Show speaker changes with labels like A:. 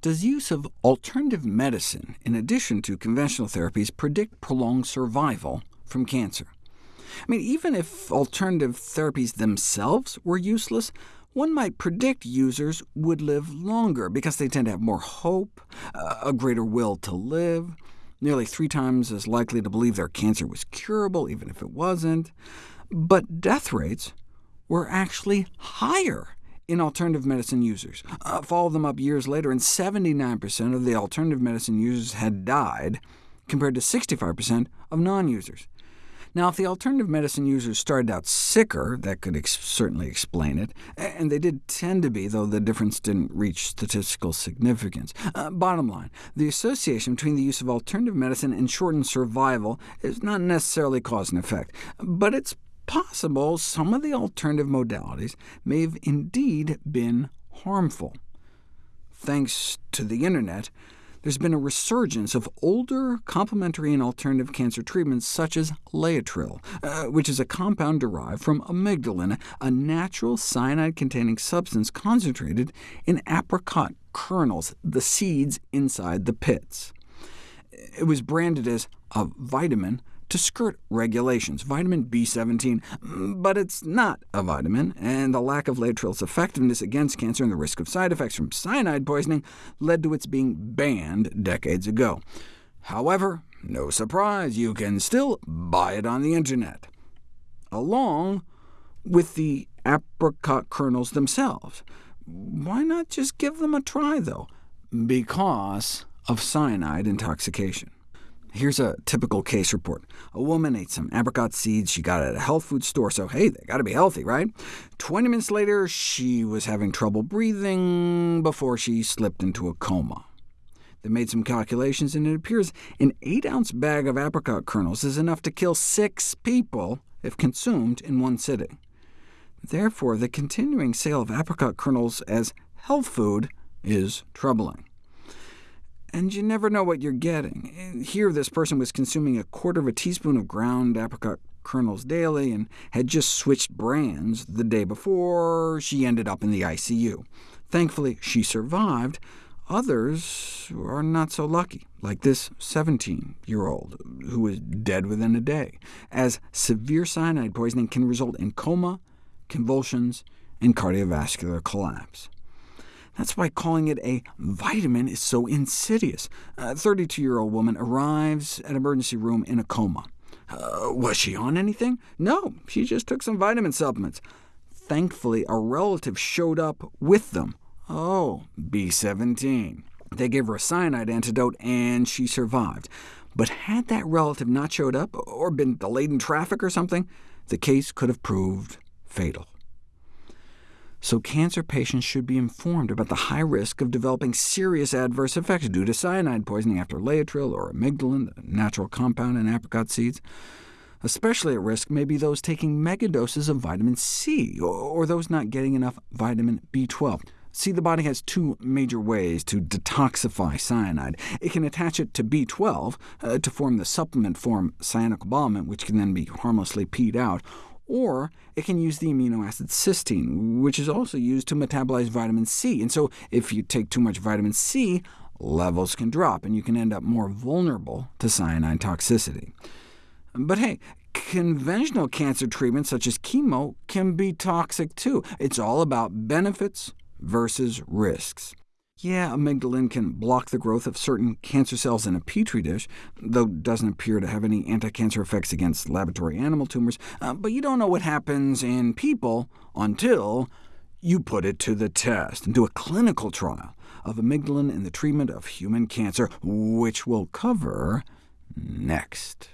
A: Does use of alternative medicine, in addition to conventional therapies, predict prolonged survival from cancer? I mean, even if alternative therapies themselves were useless, one might predict users would live longer, because they tend to have more hope, uh, a greater will to live, nearly three times as likely to believe their cancer was curable, even if it wasn't. But death rates were actually higher in alternative medicine users. Uh, follow them up years later, and 79% of the alternative medicine users had died, compared to 65% of non-users. Now, if the alternative medicine users started out sicker, that could ex certainly explain it, and they did tend to be, though the difference didn't reach statistical significance. Uh, bottom line, the association between the use of alternative medicine and shortened survival is not necessarily cause and effect, but it's possible some of the alternative modalities may have indeed been harmful. Thanks to the internet, there's been a resurgence of older complementary and alternative cancer treatments, such as Laetrile, uh, which is a compound derived from amygdalin, a natural cyanide-containing substance concentrated in apricot kernels, the seeds inside the pits. It was branded as a vitamin to skirt regulations, vitamin B17, but it's not a vitamin, and the lack of Laetrile's effectiveness against cancer and the risk of side effects from cyanide poisoning led to its being banned decades ago. However, no surprise, you can still buy it on the internet, along with the apricot kernels themselves. Why not just give them a try, though? Because of cyanide intoxication. Here's a typical case report. A woman ate some apricot seeds she got at a health food store, so hey, they got to be healthy, right? 20 minutes later, she was having trouble breathing before she slipped into a coma. They made some calculations, and it appears an 8-ounce bag of apricot kernels is enough to kill six people if consumed in one sitting. Therefore, the continuing sale of apricot kernels as health food is troubling and you never know what you're getting. Here this person was consuming a quarter of a teaspoon of ground apricot kernels daily, and had just switched brands the day before she ended up in the ICU. Thankfully, she survived. Others are not so lucky, like this 17-year-old, who was dead within a day, as severe cyanide poisoning can result in coma, convulsions, and cardiovascular collapse. That's why calling it a vitamin is so insidious. A 32-year-old woman arrives at emergency room in a coma. Uh, was she on anything? No, she just took some vitamin supplements. Thankfully, a relative showed up with them. Oh, B17. They gave her a cyanide antidote, and she survived. But had that relative not showed up, or been delayed in traffic or something, the case could have proved fatal so cancer patients should be informed about the high risk of developing serious adverse effects due to cyanide poisoning after Laetrile or amygdalin, the natural compound in apricot seeds. Especially at risk may be those taking megadoses of vitamin C, or those not getting enough vitamin B12. See, the body has two major ways to detoxify cyanide. It can attach it to B12 uh, to form the supplement form cyanocobalamin, which can then be harmlessly peed out, or it can use the amino acid cysteine, which is also used to metabolize vitamin C. And so if you take too much vitamin C, levels can drop, and you can end up more vulnerable to cyanide toxicity. But hey, conventional cancer treatments such as chemo can be toxic too. It's all about benefits versus risks. Yeah, amygdalin can block the growth of certain cancer cells in a petri dish, though doesn't appear to have any anti-cancer effects against laboratory animal tumors, uh, but you don't know what happens in people until you put it to the test and do a clinical trial of amygdalin in the treatment of human cancer, which we'll cover next.